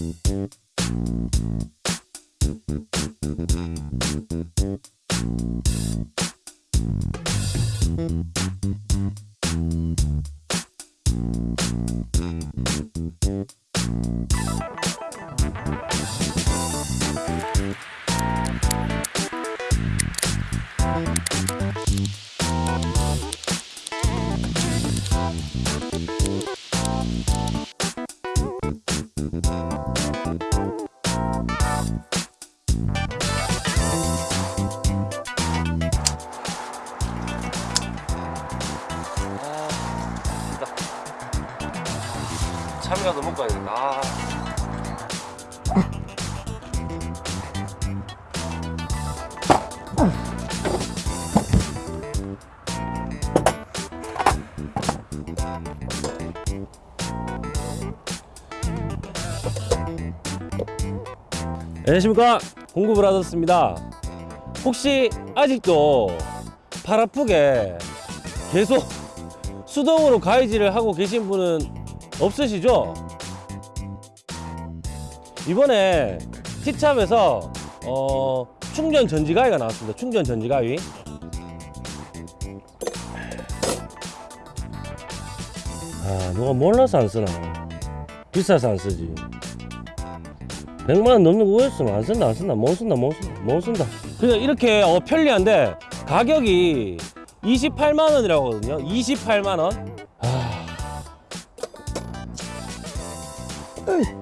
참이 안녕하십니까 공급을 하셨습니다 혹시 아직도 팔 아프게 계속 수동으로 가위질을 하고 계신 분은 없으시죠? 이번에 티찹에서 어, 충전 전지 가위가 나왔습니다. 충전 전지 가위. 아, 누가 몰라서 안 쓰나? 비싸서 안 쓰지. 100만 원 넘는 거 있으면 안 쓴다, 안 쓴다, 못 쓴다, 못 쓴다, 못 쓴다. 그냥 이렇게 어, 편리한데 가격이 28만 원이라고 하거든요. 28만 원. 오!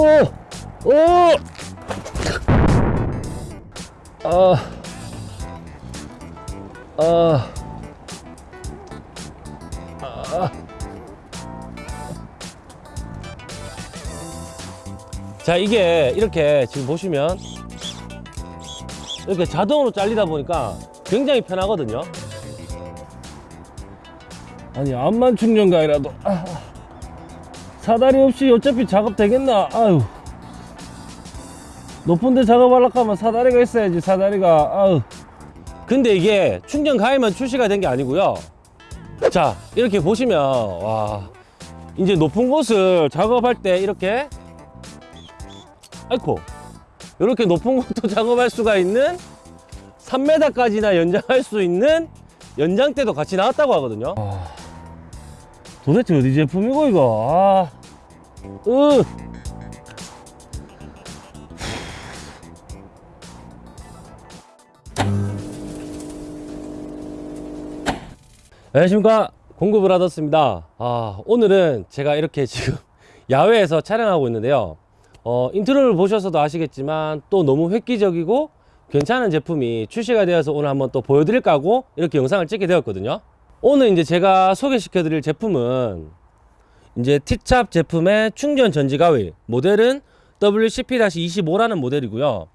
오! 아. 아. 아. 자, 이게 이렇게 지금 보시면 이렇게 자동으로 잘리다 보니까 굉장히 편하거든요. 아니, 암만 충전가이라도 아. 사다리 없이 어차피 작업 되겠나? 아유. 높은데 작업하려고 하면 사다리가 있어야지, 사다리가. 아유. 근데 이게 충전 가위만 출시가 된 게 아니고요. 자, 이렇게 보시면, 와. 이제 높은 곳을 작업할 때 이렇게, 아이코. 이렇게 높은 곳도 작업할 수가 있는 3m까지나 연장할 수 있는 연장대도 같이 나왔다고 하거든요. 도대체 어디 제품이고 이거? 아. 으. 안녕하십니까. 하셨습니다. 아 오늘은 제가 이렇게 지금 야외에서 촬영하고 있는데요. 어, 인트로를 보셔서도 아시겠지만 또 너무 획기적이고 괜찮은 제품이 출시가 되어서 오늘 한번 또 보여드릴까 하고 이렇게 영상을 찍게 되었거든요 오늘 이제 제가 소개시켜 드릴 제품은 이제 티찹 제품의 충전 전지 가위 모델은 WCP-25라는 모델이고요.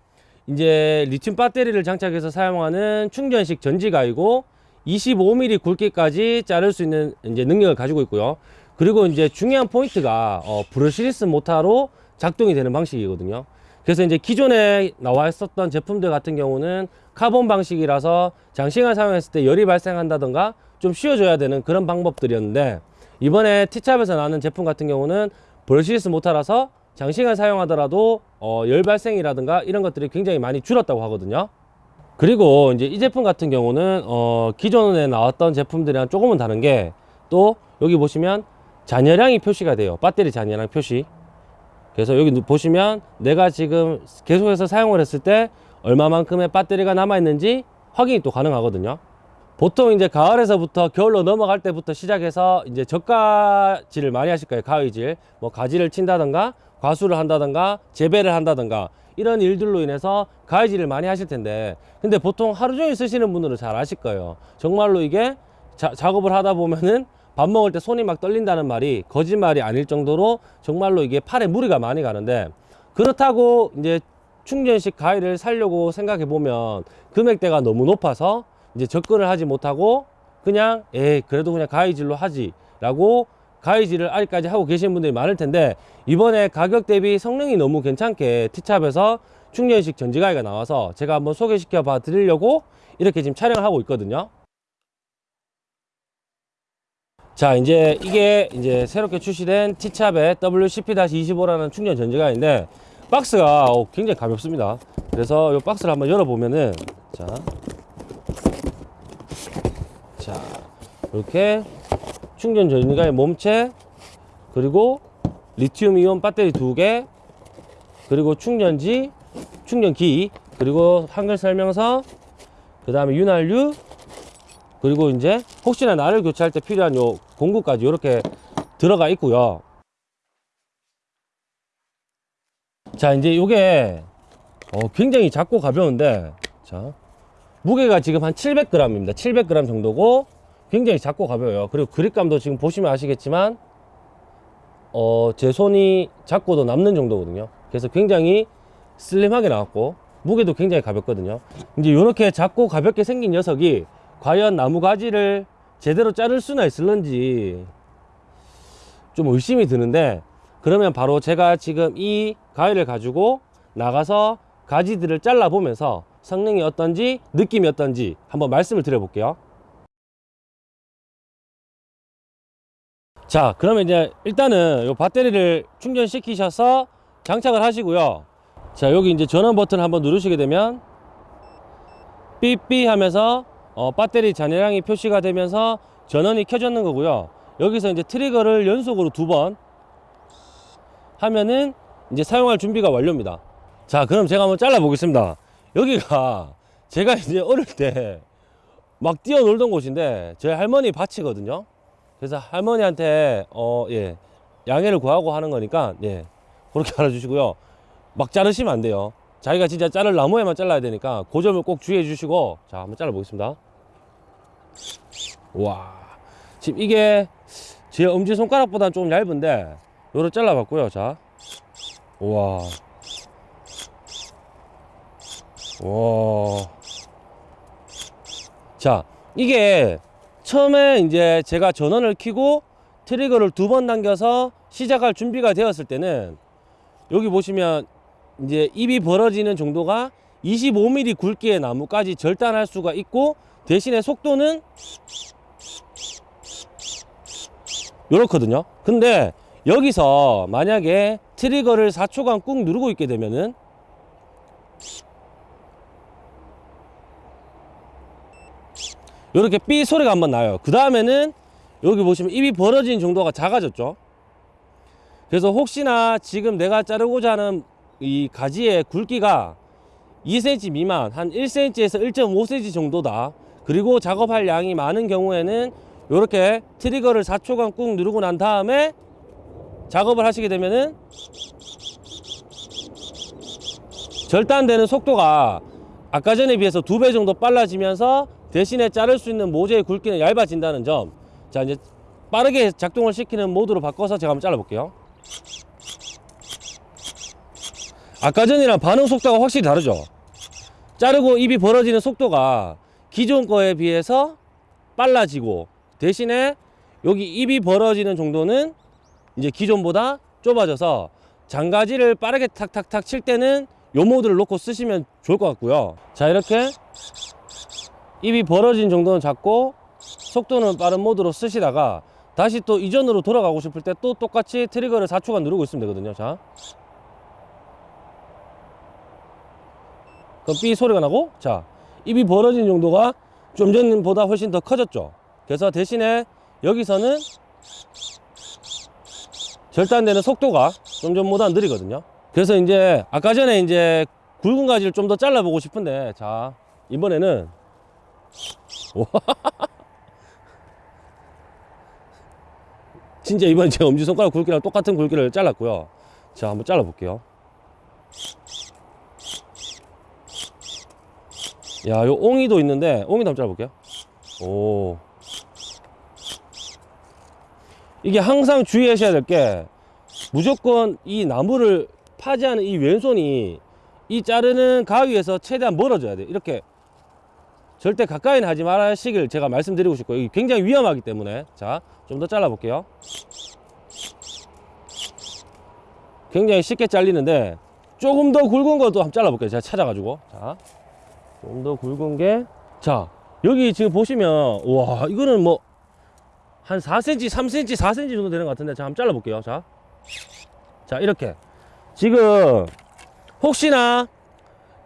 이제 리튬 배터리를 장착해서 사용하는 충전식 전지 가위고 25mm 굵기까지 자를 수 있는 이제 능력을 가지고 있고요. 그리고 이제 중요한 포인트가 어, brushless 모타로 작동이 되는 방식이거든요. 그래서 이제 기존에 나와 있었던 제품들 같은 경우는 카본 방식이라서 장시간 사용했을 때 열이 발생한다던가 좀 쉬어줘야 되는 그런 방법들이었는데 이번에 티찹에서 나오는 제품 같은 경우는 brushless 모타라서 장시간 사용하더라도 어, 열 발생이라든가 이런 것들이 굉장히 많이 줄었다고 하거든요. 그리고 이제 이 제품 같은 경우는 어, 기존에 나왔던 제품들이랑 조금은 다른 게 또 여기 보시면 잔여량이 표시가 돼요. 배터리 잔여량 표시. 그래서 여기 보시면 내가 지금 계속해서 사용을 했을 때 얼마만큼의 배터리가 남아 있는지 확인이 또 가능하거든요. 보통 이제 가을에서부터 겨울로 넘어갈 때부터 시작해서 이제 저가질을 많이 하실 거예요. 가위질. 뭐 가지를 친다던가 과수를 한다던가 재배를 한다던가 이런 일들로 인해서 가위질을 많이 하실 텐데 근데 보통 하루 종일 쓰시는 분들은 잘 아실 거예요. 정말로 이게 자, 작업을 하다 보면은 밥 먹을 때 손이 막 떨린다는 말이 거짓말이 아닐 정도로 정말로 이게 팔에 무리가 많이 가는데 그렇다고 이제 충전식 가위를 사려고 생각해 보면 금액대가 너무 높아서 이제 접근을 하지 못하고 그냥 에 그래도 그냥 가위질로 하지 라고 가위질을 아직까지 하고 계신 분들이 많을 텐데 이번에 가격 대비 성능이 너무 괜찮게 티찹에서 충전식 전지가위가 나와서 제가 한번 소개시켜 봐 드리려고 이렇게 지금 촬영을 하고 있거든요. 자 이제 이게 이제 새롭게 출시된 티찹의 WCP-25라는 충전 전지가인데 박스가 어, 굉장히 가볍습니다 그래서 이 박스를 한번 열어보면은 자, 자 이렇게 충전 전지가의 몸체 그리고 리튬 이온 배터리 두 개 그리고 충전지 충전기 그리고 한글 설명서 그 다음에 윤활유 그리고 이제 혹시나 나를 교체할 때 필요한 요 공구까지 이렇게 들어가 있고요. 자, 이제 요게 어, 굉장히 작고 가벼운데 자, 무게가 지금 한 700g입니다. 700g 정도고 굉장히 작고 가벼워요. 그리고 그립감도 지금 보시면 아시겠지만 어, 제 손이 작고도 남는 정도거든요. 그래서 굉장히 슬림하게 나왔고 무게도 굉장히 가볍거든요. 이제 이렇게 작고 가볍게 생긴 녀석이 과연 나무 가지를 제대로 자를 수나 있을런지 좀 의심이 드는데 그러면 바로 제가 지금 이 가위를 가지고 나가서 가지들을 잘라 보면서 성능이 어떤지 느낌이 어떤지 한번 말씀을 드려 볼게요 자 그러면 이제 일단은 요 배터리를 충전시키셔서 장착을 하시고요 자 여기 이제 전원 버튼 한번 누르시게 되면 삐삐 하면서 어, 배터리 잔여량이 표시가 되면서 전원이 켜졌는 거고요. 여기서 이제 트리거를 연속으로 두 번 하면은 이제 사용할 준비가 완료입니다. 자, 그럼 제가 한번 잘라 보겠습니다. 여기가 제가 이제 어릴 때 막 뛰어놀던 곳인데 저희 할머니 밭이거든요. 그래서 할머니한테 어, 예. 양해를 구하고 하는 거니까 예. 그렇게 알아주시고요. 막 자르시면 안 돼요. 자기가 진짜 자를 나무에만 잘라야 되니까 그 점을 꼭 주의해 주시고 자 한번 잘라 보겠습니다 와 지금 이게 제 엄지손가락보다는 조금 얇은데 요를 잘라 봤고요 자 우와 와. 자, 이게 처음에 이제 제가 전원을 켜고 트리거를 두 번 당겨서 시작할 준비가 되었을 때는 여기 보시면 이제 입이 벌어지는 정도가 25mm 굵기의 나무까지 절단할 수가 있고 대신에 속도는 요렇거든요. 근데 여기서 만약에 트리거를 4초간 꾹 누르고 있게 되면은 요렇게 삐 소리가 한번 나요. 그 다음에는 여기 보시면 입이 벌어진 정도가 작아졌죠. 그래서 혹시나 지금 내가 자르고자 하는 이 가지의 굵기가 2cm 미만 한 1cm에서 1.5cm 정도다. 그리고 작업할 양이 많은 경우에는 이렇게 트리거를 4초간 꾹 누르고 난 다음에 작업을 하시게 되면은 절단되는 속도가 아까 전에 비해서 두 배 정도 빨라지면서 대신에 자를 수 있는 모재의 굵기는 얇아진다는 점. 자, 이제 빠르게 작동을 시키는 모드로 바꿔서 제가 한번 잘라 볼게요. 아까 전이랑 반응 속도가 확실히 다르죠. 자르고 입이 벌어지는 속도가 기존 거에 비해서 빨라지고 대신에 여기 입이 벌어지는 정도는 이제 기존보다 좁아져서 장가지를 빠르게 탁탁탁 칠 때는 요 모드를 놓고 쓰시면 좋을 것 같고요. 자, 이렇게 입이 벌어진 정도는 작고 속도는 빠른 모드로 쓰시다가 다시 또 이전으로 돌아가고 싶을 때 또 똑같이 트리거를 4초간 누르고 있으면 되거든요. 자. 그럼 삐 소리가 나고 자 입이 벌어진 정도가 좀 전보다 훨씬 더 커졌죠 그래서 대신에 여기서는 절단되는 속도가 좀 전보다 느리거든요 그래서 이제 아까 전에 이제 굵은 가지를 좀 더 잘라보고 싶은데 자 이번에는 진짜 이번 제 엄지손가락 굵기랑 똑같은 굵기를 잘랐고요 자 한번 잘라 볼게요 야, 요 옹이도 있는데 옹이도 한번 잘라 볼게요. 오. 이게 항상 주의하셔야 될 게 무조건 이 나무를 파지하는 이 왼손이 이 자르는 가위에서 최대한 멀어져야 돼. 이렇게 절대 가까이는 하지 말아야 시길 제가 말씀드리고 싶고요. 굉장히 위험하기 때문에. 자 좀 더 잘라 볼게요. 굉장히 쉽게 잘리는데 조금 더 굵은 것도 한번 잘라 볼게요. 제가 찾아가지고. 자 좀 더 굵은 게 자 여기 지금 보시면 와 이거는 뭐 한 4cm 3cm 4cm 정도 되는 것 같은데 자 한번 잘라 볼게요. 자 자 이렇게. 지금 혹시나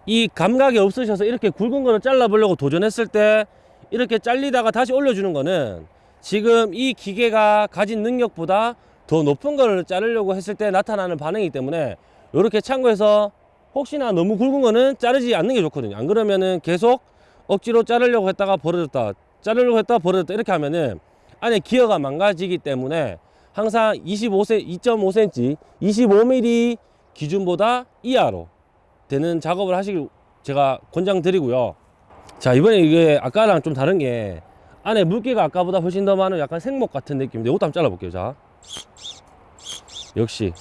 이 감각이 없으셔서 이렇게 굵은 거를 잘라보려고 도전했을 때, 이렇게 잘리다가 다시 올려주는 거는 지금 이 기계가 가진 능력보다 더 높은 거를 자르려고 했을 때 나타나는 반응이기 때문에 이렇게 참고해서 혹시나 너무 굵은 거는 자르지 않는 게 좋거든요. 안 그러면은 계속 억지로 자르려고 했다가 벌어졌다, 자르려고 했다가 벌어졌다 이렇게 하면은 안에 기어가 망가지기 때문에 항상 25cm, 2.5cm, 25mm 기준보다 이하로 되는 작업을 하시길 제가 권장드리고요. 자 이번에 이게 아까랑 좀 다른 게 안에 물기가 아까보다 훨씬 더 많은 약간 생목 같은 느낌인데 이것도 한번 잘라볼게요 자. 역시.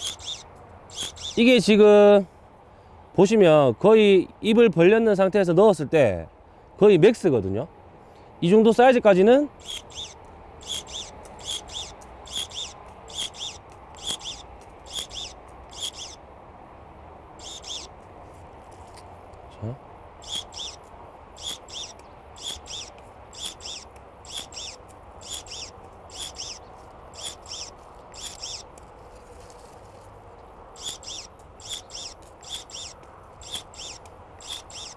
이게 지금 보시면 거의 입을 벌렸는 상태에서 넣었을 때 거의 맥스거든요. 이 정도 사이즈까지는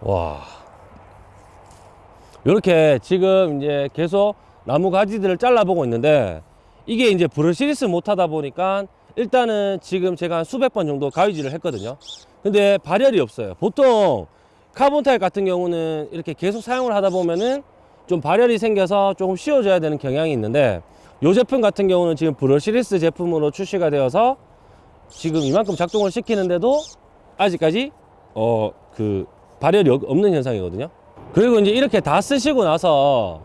와. 이렇게 지금 이제 계속 나무 가지들을 잘라 보고 있는데 이게 이제 brushless 모타다 보니까 일단은 지금 제가 한 수백 번 정도 가위질을 했거든요. 근데 발열이 없어요. 보통 카본 타입 같은 경우는 이렇게 계속 사용을 하다 보면은 좀 발열이 생겨서 조금 쉬어줘야 되는 경향이 있는데 이 제품 같은 경우는 지금 brushless 제품으로 출시가 되어서 지금 이만큼 작동을 시키는데도 아직까지 어 그 발열이 없- 없는 현상이거든요. 그리고 이제 이렇게 다 쓰시고 나서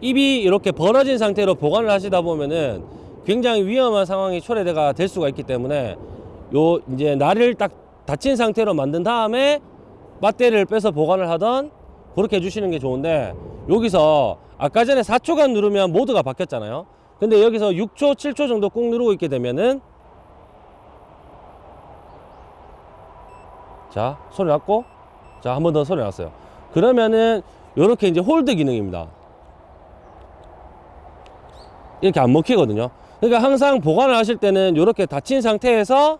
입이 이렇게 벌어진 상태로 보관을 하시다 보면은 굉장히 위험한 상황이 초래가 될 수가 있기 때문에 요 이제 날을 딱 닫힌 상태로 만든 다음에 배터리를 빼서 보관을 하던 그렇게 해주시는 게 좋은데 여기서 아까 전에 4초간 누르면 모드가 바뀌었잖아요. 근데 여기서 6초, 7초 정도 꾹 누르고 있게 되면은 자 소리 났고 자 한 번 더 소리 났어요. 그러면은 이렇게 이제 홀드 기능입니다. 이렇게 안 먹히거든요. 그러니까 항상 보관을 하실 때는 이렇게 닫힌 상태에서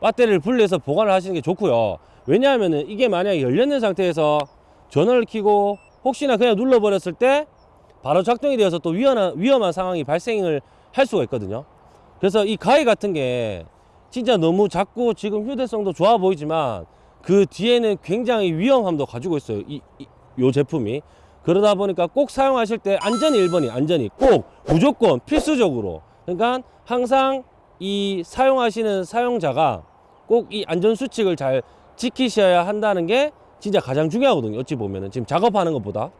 배터리를 분리해서 보관을 하시는 게 좋고요. 왜냐하면은 이게 만약에 열렸는 상태에서 전원을 켜고 혹시나 그냥 눌러버렸을 때 바로 작동이 되어서 또 위험한, 위험한 상황이 발생을 할 수가 있거든요. 그래서 이 가위 같은 게 진짜 너무 작고 지금 휴대성도 좋아 보이지만 그 뒤에는 굉장히 위험함도 가지고 있어요. 이, 이, 요 제품이. 그러다 보니까 꼭 사용하실 때 안전이 1번이 안전이 꼭 무조건 필수적으로. 그러니까 항상 이 사용하시는 사용자가 꼭 이 안전 수칙을 잘 지키셔야 한다는 게 진짜 가장 중요하거든요. 어찌 보면은 지금 작업하는 것보다.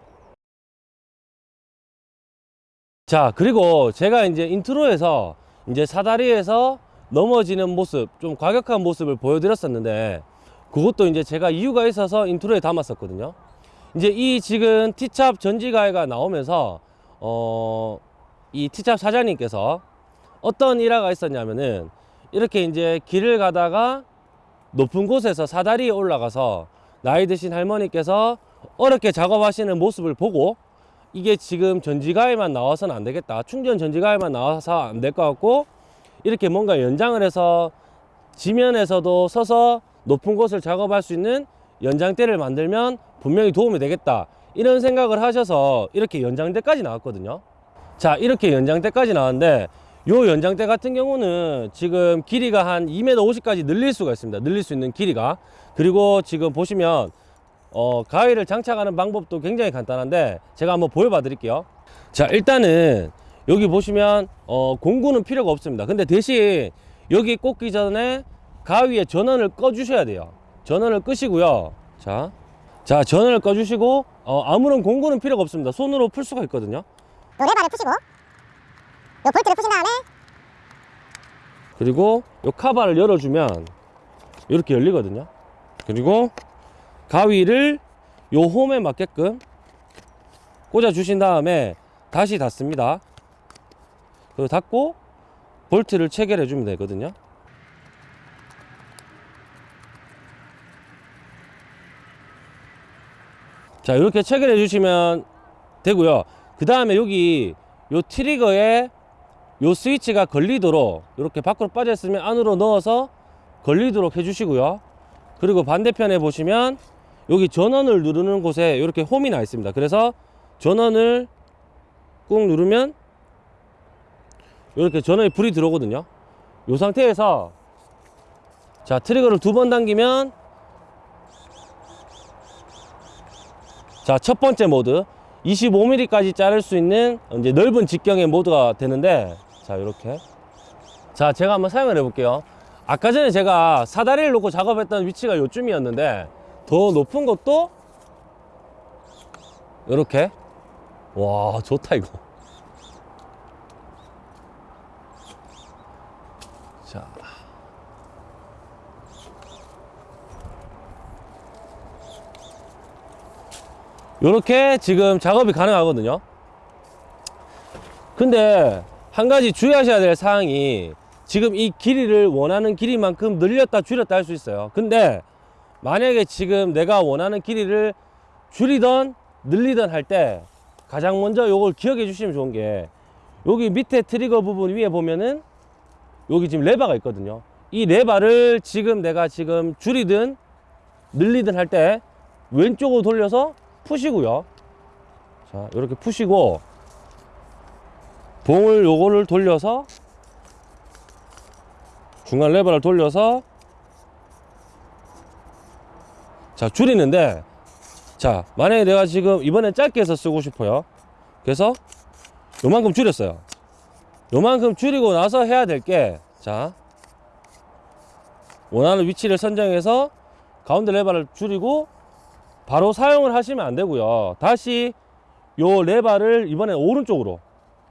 자, 그리고 제가 이제 intro에서 이제 사다리에서 넘어지는 모습, 좀 과격한 모습을 보여드렸었는데, 그것도 이제 제가 이유가 있어서 intro에 담았었거든요. 이제 이 지금 티찹 전지가위가 나오면서, 어, 이 티찹 사장님께서 어떤 일화가 있었냐면은, 이렇게 이제 길을 가다가 높은 곳에서 사다리에 올라가서 나이 드신 할머니께서 어렵게 작업하시는 모습을 보고 이게 지금 전지가에만 나와서는 안 되겠다. 충전 전지가에만 나와서 안 될 것 같고 이렇게 뭔가 연장을 해서 지면에서도 서서 높은 곳을 작업할 수 있는 연장대를 만들면 분명히 도움이 되겠다. 이런 생각을 하셔서 이렇게 연장대까지 나왔거든요. 자, 이렇게 연장대까지 나왔는데 요 연장대 같은 경우는 지금 길이가 한 2m 50까지 늘릴 수가 있습니다. 늘릴 수 있는 길이가. 그리고 지금 보시면 어, 가위를 장착하는 방법도 굉장히 간단한데 제가 한번 보여봐 드릴게요. 자, 일단은 여기 보시면 어, 공구는 필요가 없습니다. 근데 대신 여기 꽂기 전에 가위에 전원을 꺼 주셔야 돼요. 전원을 끄시고요. 자. 자, 전원을 꺼 주시고 어, 아무런 공구는 필요가 없습니다. 손으로 풀 수가 있거든요. 요 레버를 푸시고 요 볼트를 푸신 다음에 그리고 요 카바를 열어주면 이렇게 열리거든요. 그리고 가위를 요 홈에 맞게끔 꽂아 주신 다음에 다시 닫습니다. 그리고 닫고 볼트를 체결해 주면 되거든요. 자 이렇게 체결해 주시면 되고요. 그 다음에 여기 요 트리거에 요 스위치가 걸리도록 이렇게 밖으로 빠져 있으면 안으로 넣어서 걸리도록 해 주시고요. 그리고 반대편에 보시면 여기 전원을 누르는 곳에 이렇게 홈이 나 있습니다. 그래서 전원을 꾹 누르면 이렇게 전원이 불이 들어오거든요. 이 상태에서 자 트리거를 두 번 당기면 자 첫 번째 모드. 25mm까지 자를 수 있는 이제 넓은 직경의 모드가 되는데 자 이렇게. 자 제가 한번 사용을 해 볼게요. 아까 전에 제가 사다리를 놓고 작업했던 위치가 요쯤이었는데 더 높은 것도 이렇게. 와 좋다 이거 요렇게 지금 작업이 가능하거든요. 근데 한 가지 주의하셔야 될 사항이 지금 이 길이를 원하는 길이만큼 늘렸다 줄였다 할 수 있어요. 근데 만약에 지금 내가 원하는 길이를 줄이던 늘리던 할 때 가장 먼저 요걸 기억해 주시면 좋은 게 여기 밑에 트리거 부분 위에 보면은 여기 지금 레바가 있거든요. 이 레바를 지금 내가 지금 줄이든 늘리든 할 때 왼쪽으로 돌려서 푸시고요. 자 이렇게 푸시고 봉을 요거를 돌려서 중간 레버를 돌려서 자 줄이는데 자 만약에 내가 지금 이번엔 짧게 해서 쓰고 싶어요. 그래서 요만큼 줄였어요. 요만큼 줄이고 나서 해야 될 게 자 원하는 위치를 선정해서 가운데 레버를 줄이고 바로 사용을 하시면 안 되고요. 다시 요 레바를 이번에 오른쪽으로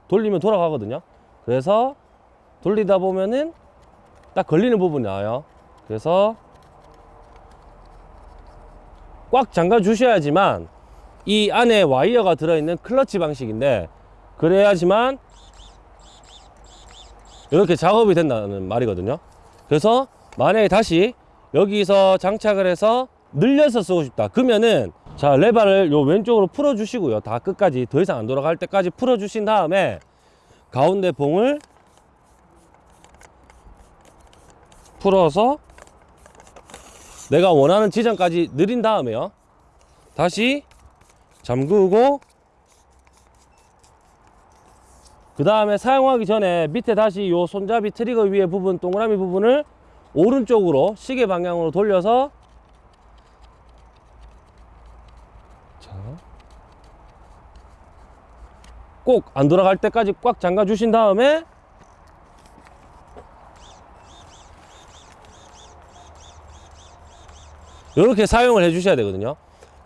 돌리면 돌아가거든요. 그래서 돌리다 보면은 딱 걸리는 부분이 나와요. 그래서 꽉 잠가 주셔야지만 이 안에 와이어가 들어있는 클러치 방식인데 그래야지만 이렇게 작업이 된다는 말이거든요. 그래서 만약에 다시 여기서 장착을 해서 늘려서 쓰고 싶다. 그러면은 자 레바를 요 왼쪽으로 풀어 주시고요. 다 끝까지 더 이상 안 돌아갈 때까지 풀어 주신 다음에 가운데 봉을 풀어서 내가 원하는 지점까지 늘린 다음에요. 다시 잠그고 그 다음에 사용하기 전에 밑에 다시 요 손잡이 트리거 위에 부분 동그라미 부분을 오른쪽으로 시계 방향으로 돌려서 꼭 안 돌아갈 때까지 꽉 잠가 주신 다음에 이렇게 사용을 해 주셔야 되거든요.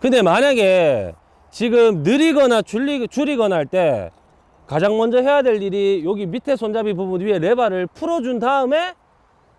근데 만약에 지금 느리거나 줄리, 줄이거나 할 때 가장 먼저 해야 될 일이 여기 밑에 손잡이 부분 위에 레바를 풀어준 다음에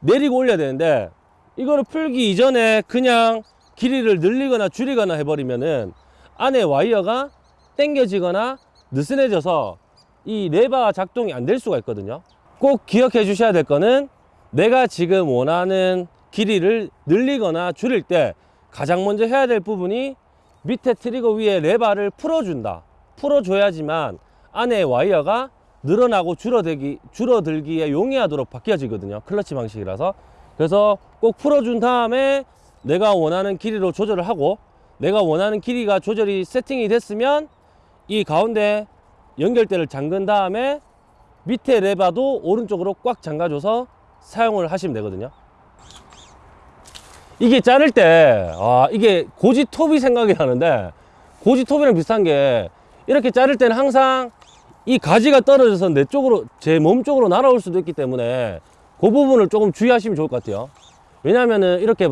내리고 올려야 되는데 이거를 풀기 이전에 그냥 길이를 늘리거나 줄이거나 해버리면은 안에 와이어가 당겨지거나 느슨해져서 이 레바 작동이 안 될 수가 있거든요. 꼭 기억해 주셔야 될 거는 내가 지금 원하는 길이를 늘리거나 줄일 때 가장 먼저 해야 될 부분이 밑에 트리거 위에 레바를 풀어준다. 풀어줘야지만 안에 와이어가 늘어나고 줄어들기, 줄어들기에 용이하도록 바뀌어지거든요. 클러치 방식이라서. 그래서 꼭 풀어준 다음에 내가 원하는 길이로 조절을 하고 내가 원하는 길이가 조절이 세팅이 됐으면 이 가운데 연결대를 잠근 다음에 밑에 레바도 오른쪽으로 꽉 잠가줘서 사용을 하시면 되거든요 이게 자를 때, 아, 이게 고지톱이 생각이 나는데, 고지톱이랑 비슷한 게, 이렇게 자를 때는 항상 이 가지가 떨어져서 내 쪽으로, 제 몸 쪽으로 날아올 수도 있기 때문에, 그 부분을 조금 주의하시면 좋을 것 같아요. 왜냐면은, 이렇게,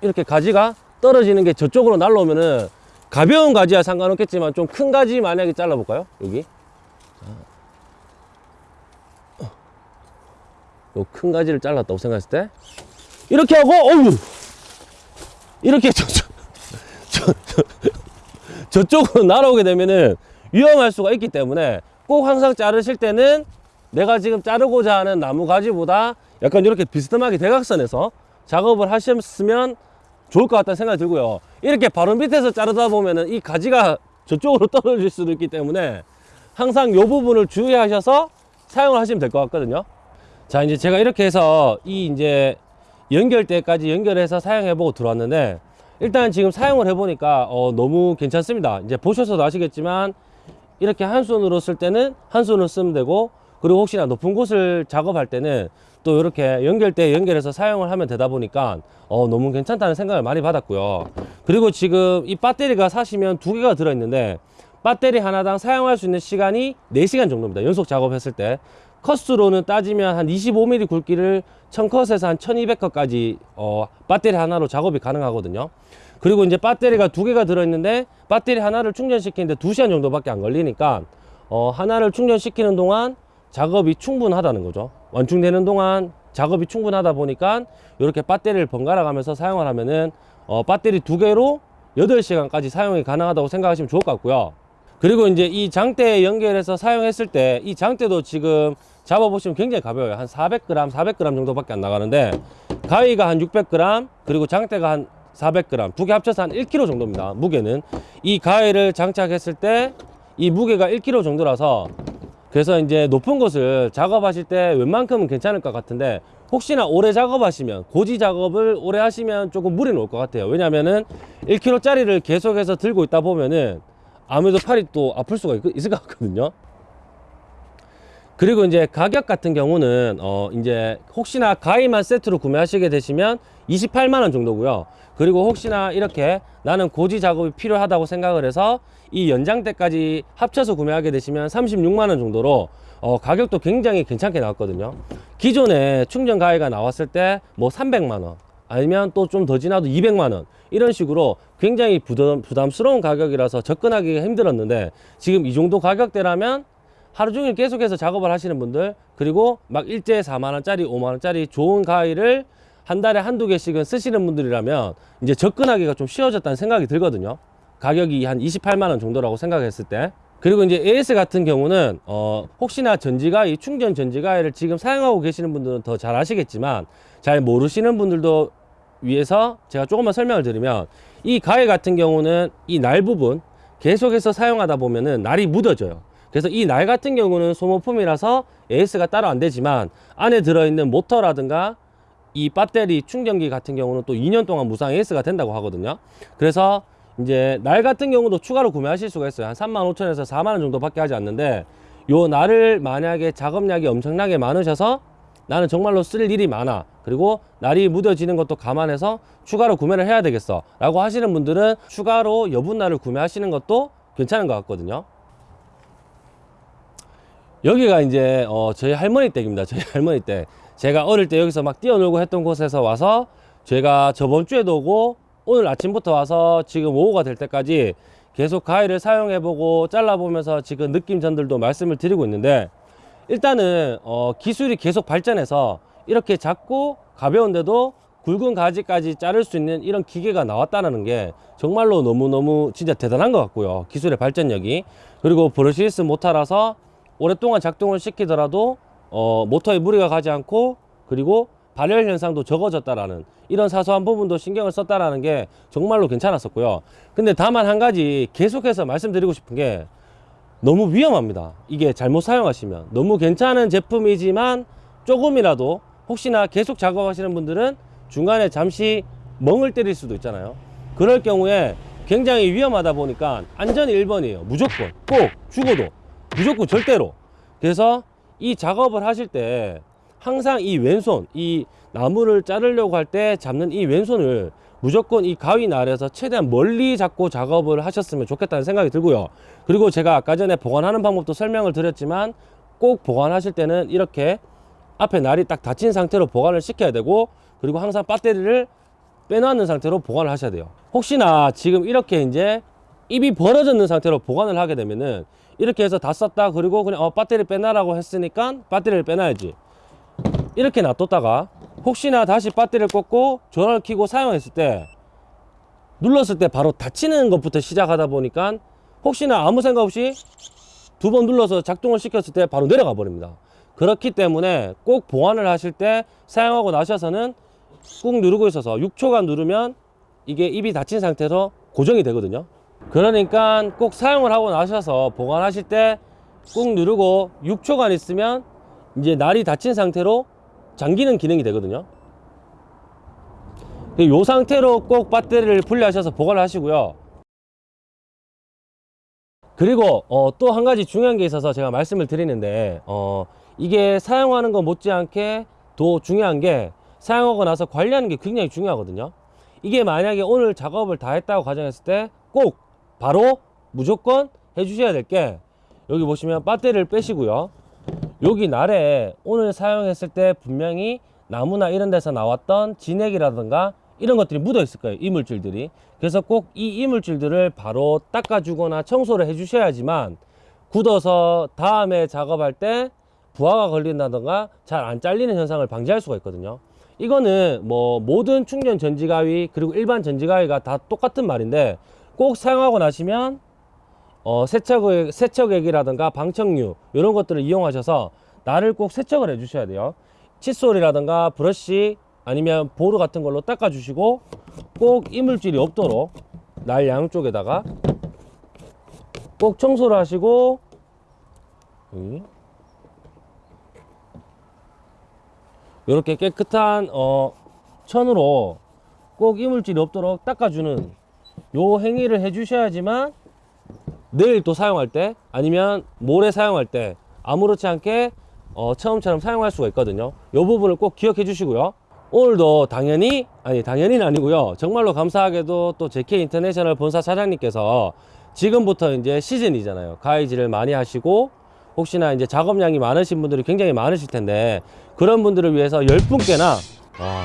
이렇게 가지가 떨어지는 게 저쪽으로 날라오면은, 가벼운 가지야 상관없겠지만, 좀 큰 가지 만약에 잘라볼까요? 여기. 요큰 가지를 잘랐다고 생각했을 때, 이렇게 하고 어우 이렇게 저, 저, 저, 저, 저쪽으로 날아오게 되면은 위험할 수가 있기 때문에 꼭 항상 자르실 때는 내가 지금 자르고자 하는 나무 가지보다 약간 이렇게 비스듬하게 대각선에서 작업을 하셨으면 좋을 것 같다는 생각이 들고요. 이렇게 바로 밑에서 자르다 보면은 이 가지가 저쪽으로 떨어질 수도 있기 때문에 항상 이 부분을 주의하셔서 사용을 하시면 될 것 같거든요. 자, 이제 제가 이렇게 해서 이 이제 연결대까지 연결해서 사용해 보고 들어왔는데 일단 지금 사용을 해보니까 어, 너무 괜찮습니다. 이제 보셔서도 아시겠지만 이렇게 한 손으로 쓸 때는 한 손으로 쓰면 되고 그리고 혹시나 높은 곳을 작업할 때는 또 이렇게 연결대 연결해서 사용을 하면 되다 보니까 어, 너무 괜찮다는 생각을 많이 받았고요. 그리고 지금 이 배터리가 사시면 두 개가 들어있는데 배터리 하나당 사용할 수 있는 시간이 4시간 정도입니다. 연속 작업했을 때. 컷수로는 따지면 한 25mm 굵기를 1000컷에서 한 1200컷까지 어, 배터리 하나로 작업이 가능하거든요. 그리고 이제 배터리가 두 개가 들어있는데 배터리 하나를 충전시키는데 2시간 정도밖에 안 걸리니까 어, 하나를 충전시키는 동안 작업이 충분하다는 거죠. 완충되는 동안 작업이 충분하다 보니까 이렇게 배터리를 번갈아 가면서 사용을 하면은 어, 배터리 두 개로 8시간까지 사용이 가능하다고 생각하시면 좋을 것 같고요. 그리고 이제 이 장대에 연결해서 사용했을 때 이 장대도 지금 잡아보시면 굉장히 가벼워요. 한 400g, 400g 정도밖에 안 나가는데 가위가 한 600g 그리고 장대가 한 400g 두 개 합쳐서 한 1kg 정도입니다. 무게는 이 가위를 장착했을 때 이 무게가 1kg 정도라서 그래서 이제 높은 곳을 작업하실 때 웬만큼은 괜찮을 것 같은데 혹시나 오래 작업하시면 고지 작업을 오래 하시면 조금 무리는 올것 같아요. 왜냐면은 1kg짜리를 계속해서 들고 있다 보면은 아무래도 팔이 또 아플 수가 있, 있을 것 같거든요. 그리고 이제 가격 같은 경우는 어 이제 혹시나 가위만 세트로 구매하시게 되시면 28만 원 정도고요. 그리고 혹시나 이렇게 나는 고지 작업이 필요하다고 생각을 해서 이 연장대까지 합쳐서 구매하게 되시면 36만 원 정도로 어 가격도 굉장히 괜찮게 나왔거든요. 기존에 충전 가위가 나왔을 때 뭐 300만 원 아니면 또 좀 더 지나도 200만 원 이런 식으로 굉장히 부담, 부담스러운 가격이라서 접근하기가 힘들었는데 지금 이 정도 가격대라면 하루 종일 계속해서 작업을 하시는 분들 그리고 막 일제에 4만 원짜리 5만 원짜리 좋은 가위를 한 달에 한두 개씩은 쓰시는 분들이라면 이제 접근하기가 좀 쉬워졌다는 생각이 들거든요 가격이 한 28만 원 정도라고 생각했을 때 그리고 이제 AS 같은 경우는 어 혹시나 전지가위 충전 전지가위를 지금 사용하고 계시는 분들은 더 잘 아시겠지만 잘 모르시는 분들도 위해서 제가 조금만 설명을 드리면 이 가위 같은 경우는 이 날 부분 계속해서 사용하다 보면은 날이 묻어져요. 그래서 이 날 같은 경우는 소모품이라서 AS가 따로 안 되지만 안에 들어있는 모터라든가 이 배터리 충전기 같은 경우는 또 2년 동안 무상 AS가 된다고 하거든요. 그래서 이제 날 같은 경우도 추가로 구매하실 수가 있어요. 한 3만 5천에서 4만 원 정도밖에 하지 않는데 요 날을 만약에 작업량이 엄청나게 많으셔서 나는 정말로 쓸 일이 많아. 그리고 날이 묻어지는 것도 감안해서 추가로 구매를 해야 되겠어. 라고 하시는 분들은 추가로 여분날을 구매하시는 것도 괜찮은 것 같거든요. 여기가 이제 어, 저희 할머니 댁입니다. 저희 할머니 댁. 제가 어릴 때 여기서 막 뛰어놀고 했던 곳에서 와서 제가 저번 주에도 오고 오늘 아침부터 와서 지금 오후가 될 때까지 계속 가위를 사용해보고 잘라보면서 지금 느낌 전들도 말씀을 드리고 있는데 일단은 어, 기술이 계속 발전해서 이렇게 작고 가벼운데도 굵은 가지까지 자를 수 있는 이런 기계가 나왔다는 게 정말로 너무너무 진짜 대단한 것 같고요. 기술의 발전력이. 그리고 브러시리스 모터라서 오랫동안 작동을 시키더라도 어, 모터에 무리가 가지 않고 그리고 발열 현상도 적어졌다라는 이런 사소한 부분도 신경을 썼다라는 게 정말로 괜찮았었고요. 근데 다만 한 가지 계속해서 말씀드리고 싶은 게 너무 위험합니다. 이게 잘못 사용하시면 너무 괜찮은 제품이지만 조금이라도 혹시나 계속 작업하시는 분들은 중간에 잠시 멍을 때릴 수도 있잖아요. 그럴 경우에 굉장히 위험하다 보니까 안전이 1번이에요. 무조건 꼭 죽어도 무조건 절대로. 그래서 이 작업을 하실 때 항상 이 왼손, 이 나무를 자르려고 할 때 잡는 이 왼손을 무조건 이 가위 날에서 최대한 멀리 잡고 작업을 하셨으면 좋겠다는 생각이 들고요. 그리고 제가 아까 전에 보관하는 방법도 설명을 드렸지만 꼭 보관하실 때는 이렇게 앞에 날이 딱 닫힌 상태로 보관을 시켜야 되고 그리고 항상 배터리를 빼놓는 상태로 보관을 하셔야 돼요. 혹시나 지금 이렇게 이제 입이 벌어졌는 상태로 보관을 하게 되면은 이렇게 해서 다 썼다 그리고 그냥 어, 배터리 빼놔라고 했으니까 배터리를 빼놔야지 이렇게 놔뒀다가 혹시나 다시 배터리를 꽂고 전원을 켜고 사용했을 때 눌렀을 때 바로 닫히는 것부터 시작하다 보니까 혹시나 아무 생각 없이 두 번 눌러서 작동을 시켰을 때 바로 내려가 버립니다. 그렇기 때문에 꼭 보완을 하실 때 사용하고 나셔서는 꾹 누르고 있어서 6초간 누르면 이게 입이 닫힌 상태로 고정이 되거든요. 그러니까 꼭 사용을 하고 나셔서 보관하실 때 꾹 누르고 6초간 있으면 이제 날이 닫힌 상태로 잠기는 기능이 되거든요. 이 상태로 꼭 배터리를 분리하셔서 보관을 하시고요. 그리고 어, 또 한 가지 중요한 게 있어서 제가 말씀을 드리는데 어, 이게 사용하는 것 못지않게 더 중요한 게 사용하고 나서 관리하는 게 굉장히 중요하거든요. 이게 만약에 오늘 작업을 다 했다고 가정했을 때 꼭 바로 무조건 해주셔야 될 게 여기 보시면 배터리를 빼시고요. 여기 날에 오늘 사용했을 때 분명히 나무나 이런 데서 나왔던 진액이라든가 이런 것들이 묻어 있을 거예요 이물질들이 그래서 꼭 이 이물질들을 바로 닦아주거나 청소를 해 주셔야지만 굳어서 다음에 작업할 때 부하가 걸린다든가 잘 안 잘리는 현상을 방지할 수가 있거든요 이거는 뭐 모든 충전 전지가위 그리고 일반 전지가위가 다 똑같은 말인데 꼭 사용하고 나시면 어, 세척액, 세척액이라든가 방청류 이런 것들을 이용하셔서 날을 꼭 세척을 해 주셔야 돼요. 칫솔이라든가 브러쉬 아니면 보루 같은 걸로 닦아 주시고 꼭 이물질이 없도록 날 양쪽에다가 꼭 청소를 하시고 이렇게 깨끗한 어, 천으로 꼭 이물질이 없도록 닦아주는 요 행위를 해주셔야지만 내일 또 사용할 때 아니면 모레 사용할 때 아무렇지 않게 어, 처음처럼 사용할 수가 있거든요. 요 부분을 꼭 기억해 주시고요. 오늘도 당연히 아니 당연히는 아니고요. 정말로 감사하게도 또 JK 인터내셔널 본사 사장님께서 지금부터 이제 시즌이잖아요. 가위질을 많이 하시고 혹시나 이제 작업량이 많으신 분들이 굉장히 많으실 텐데 그런 분들을 위해서 10분께나 와,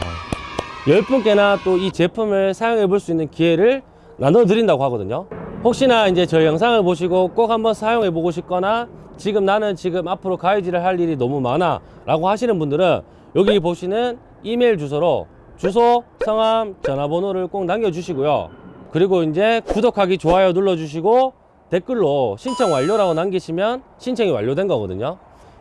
10분께나 또 이 제품을 사용해 볼 수 있는 기회를 나눠 드린다고 하거든요. 혹시나 이제 저희 영상을 보시고 꼭 한번 사용해 보고 싶거나 지금 나는 지금 앞으로 가위질을 할 일이 너무 많아 라고 하시는 분들은 여기 보시는 이메일 주소로 주소, 성함, 전화번호를 꼭 남겨주시고요. 그리고 이제 구독하기, 좋아요 눌러주시고 댓글로 신청 완료라고 남기시면 신청이 완료된 거거든요.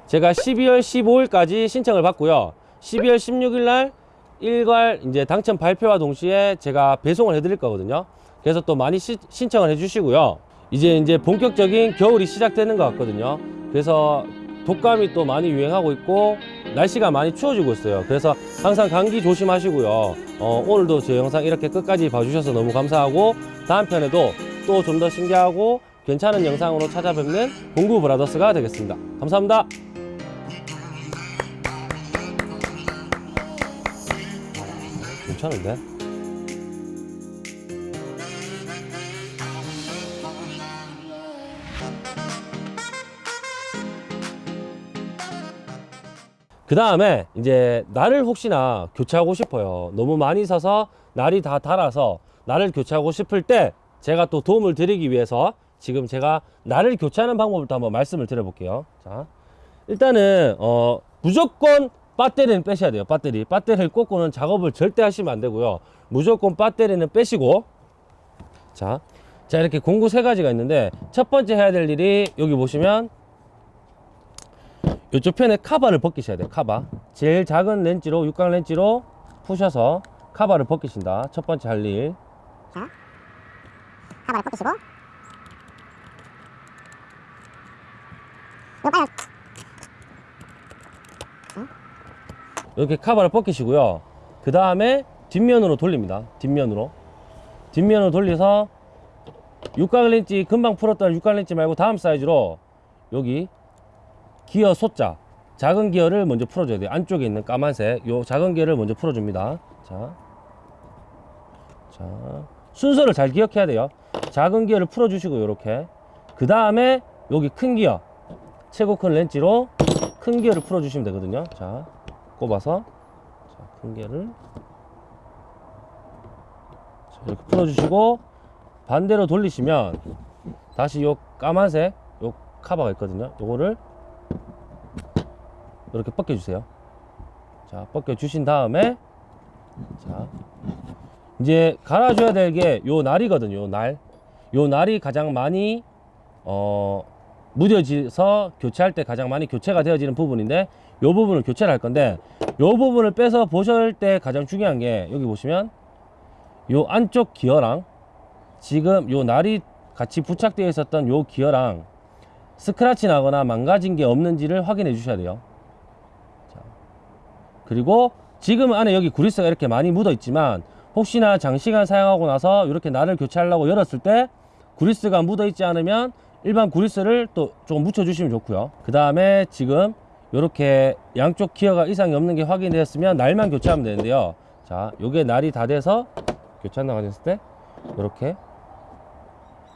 제가 12월 15일까지 신청을 받고요. 12월 16일 날 일괄 이제 당첨 발표와 동시에 제가 배송을 해드릴 거거든요. 그래서 또 많이 시- 신청을 해주시고요. 이제 이제 본격적인 겨울이 시작되는 것 같거든요. 그래서 독감이 또 많이 유행하고 있고 날씨가 많이 추워지고 있어요. 그래서 항상 감기 조심하시고요. 어, 오늘도 제 영상 이렇게 끝까지 봐주셔서 너무 감사하고 다음 편에도 또 좀 더 신기하고 괜찮은 영상으로 찾아뵙는 공구 브라더스가 되겠습니다. 감사합니다. 괜찮은데? 그 다음에 이제 날을 혹시나 교체하고 싶어요. 너무 많이 서서 날이 다 닳아서 날을 교체하고 싶을 때 제가 또 도움을 드리기 위해서 지금 제가 날을 교체하는 방법을 또 한번 말씀을 드려볼게요. 자, 일단은 어 무조건 배터리는 빼셔야 돼요. 배터리. 배터리를 꽂고는 작업을 절대 하시면 안 되고요. 무조건 배터리는 빼시고 자, 자 이렇게 공구 세 가지가 있는데 첫 번째 해야 될 일이 여기 보시면 이쪽 편에 카바를 벗기셔야 돼요. 카바. 제일 작은 렌즈로 육각 렌즈로 푸셔서 카바를 벗기신다. 첫 번째 할 일. 자, 카바를 벗기시고 빨리 이렇게 카바를 벗기시고요. 그 다음에 뒷면으로 돌립니다. 뒷면으로. 뒷면으로 돌려서 육각 렌즈 금방 풀었던 육각 렌즈 말고 다음 사이즈로 여기 기어 소자 작은 기어를 먼저 풀어줘야 돼요. 안쪽에 있는 까만색 요 작은 기어를 먼저 풀어줍니다. 자, 자 순서를 잘 기억해야 돼요. 작은 기어를 풀어주시고 요렇게 그 다음에 여기 큰 기어 최고 큰 렌즈로 큰 기어를 풀어주시면 되거든요. 자 꼽아서 자, 큰 개를 자, 이렇게 풀어주시고 반대로 돌리시면 다시 요 까만색 요 카바가 있거든요 요거를 이렇게 벗겨 주세요 자 벗겨 주신 다음에 자 이제 갈아줘야 될 게 요 날이거든요 요날요 날이 가장 많이 어 무뎌져서 교체할 때 가장 많이 교체가 되어지는 부분인데 요 부분을 교체를 할 건데 요 부분을 빼서 보실 때 가장 중요한 게 여기 보시면 요 안쪽 기어랑 지금 요 날이 같이 부착되어 있었던 요 기어랑 스크래치 나거나 망가진 게 없는지를 확인해 주셔야 돼요. 자, 그리고 지금 안에 여기 구리스가 이렇게 많이 묻어 있지만 혹시나 장시간 사용하고 나서 이렇게 날을 교체하려고 열었을 때 구리스가 묻어 있지 않으면 일반 구리스를 또 조금 묻혀 주시면 좋고요. 그 다음에 지금 이렇게 양쪽 기어가 이상이 없는 게 확인되었으면 날만 교체하면 되는데요. 자, 요게 날이 다 돼서 교체한다고 하셨을 때 이렇게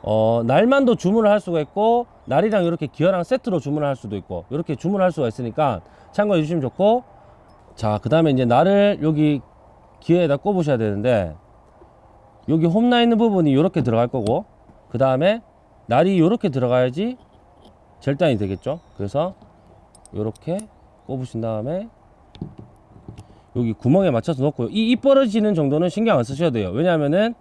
어, 날만도 주문을 할 수가 있고 날이랑 이렇게 기어랑 세트로 주문을 할 수도 있고 이렇게 주문을 할 수가 있으니까 참고해 주시면 좋고 자 그 다음에 이제 날을 여기 기어에다 꼽으셔야 되는데 여기 홈나 있는 부분이 이렇게 들어갈 거고 그 다음에 날이 이렇게 들어가야지 절단이 되겠죠 그래서 이렇게 꼽으신 다음에 여기 구멍에 맞춰서 놓고요 이입 벌어지는 정도는 신경 안 쓰셔도 돼요 왜냐하면은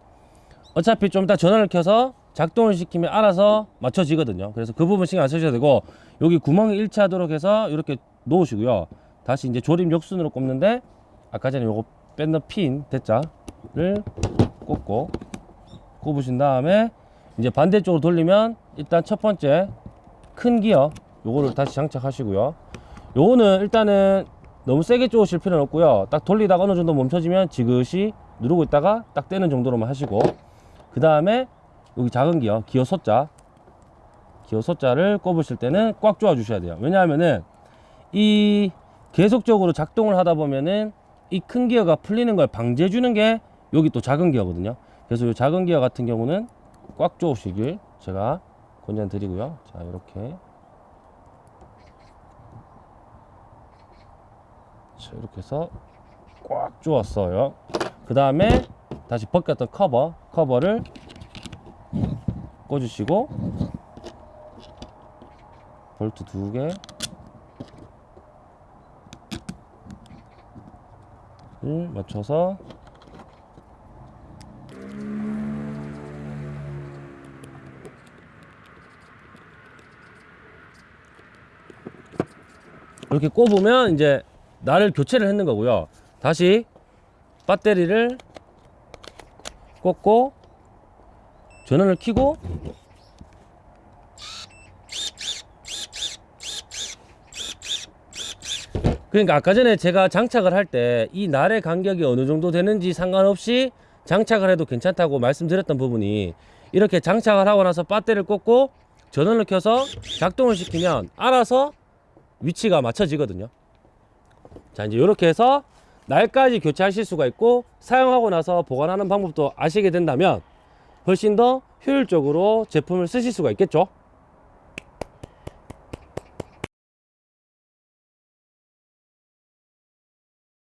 어차피 좀 이따 전원을 켜서 작동을 시키면 알아서 맞춰지거든요. 그래서 그 부분 신경 안 쓰셔도 되고 여기 구멍이 일치하도록 해서 이렇게 놓으시고요. 다시 이제 조립 역순으로 꼽는데 아까 전에 요거 뺀던 핀 대자를 꽂고 꼽으신 다음에 이제 반대쪽으로 돌리면 일단 첫 번째 큰 기어 요거를 다시 장착하시고요. 요거는 일단은 너무 세게 쪼으실 필요는 없고요. 딱 돌리다가 어느 정도 멈춰지면 지그시 누르고 있다가 딱 떼는 정도로만 하시고 그 다음에 여기 작은 기어, 기어 소자, 기어 소자를 꼽으실 때는 꽉 조아 주셔야 돼요. 왜냐하면은 이 계속적으로 작동을 하다 보면은 이 큰 기어가 풀리는 걸 방지해 주는 게 여기 또 작은 기어거든요. 그래서 이 작은 기어 같은 경우는 꽉 조으시길 제가 권장드리고요. 자, 이렇게. 자, 이렇게 해서 꽉 조았어요. 그 다음에 다시 벗겼던 커버, 커버를 꽂으시고 볼트 두 개. 를 맞춰서 이렇게 꼽으면 이제 나를 교체를 했는 거고요. 다시 배터리를 꽂고 전원을 켜고 그러니까 아까 전에 제가 장착을 할 때 이 날의 간격이 어느 정도 되는지 상관없이 장착을 해도 괜찮다고 말씀드렸던 부분이 이렇게 장착을 하고 나서 배터리를 꽂고 전원을 켜서 작동을 시키면 알아서 위치가 맞춰지거든요. 자, 이제 이렇게 해서 날까지 교체하실 수가 있고 사용하고 나서 보관하는 방법도 아시게 된다면 훨씬 더 효율적으로 제품을 쓰실 수가 있겠죠.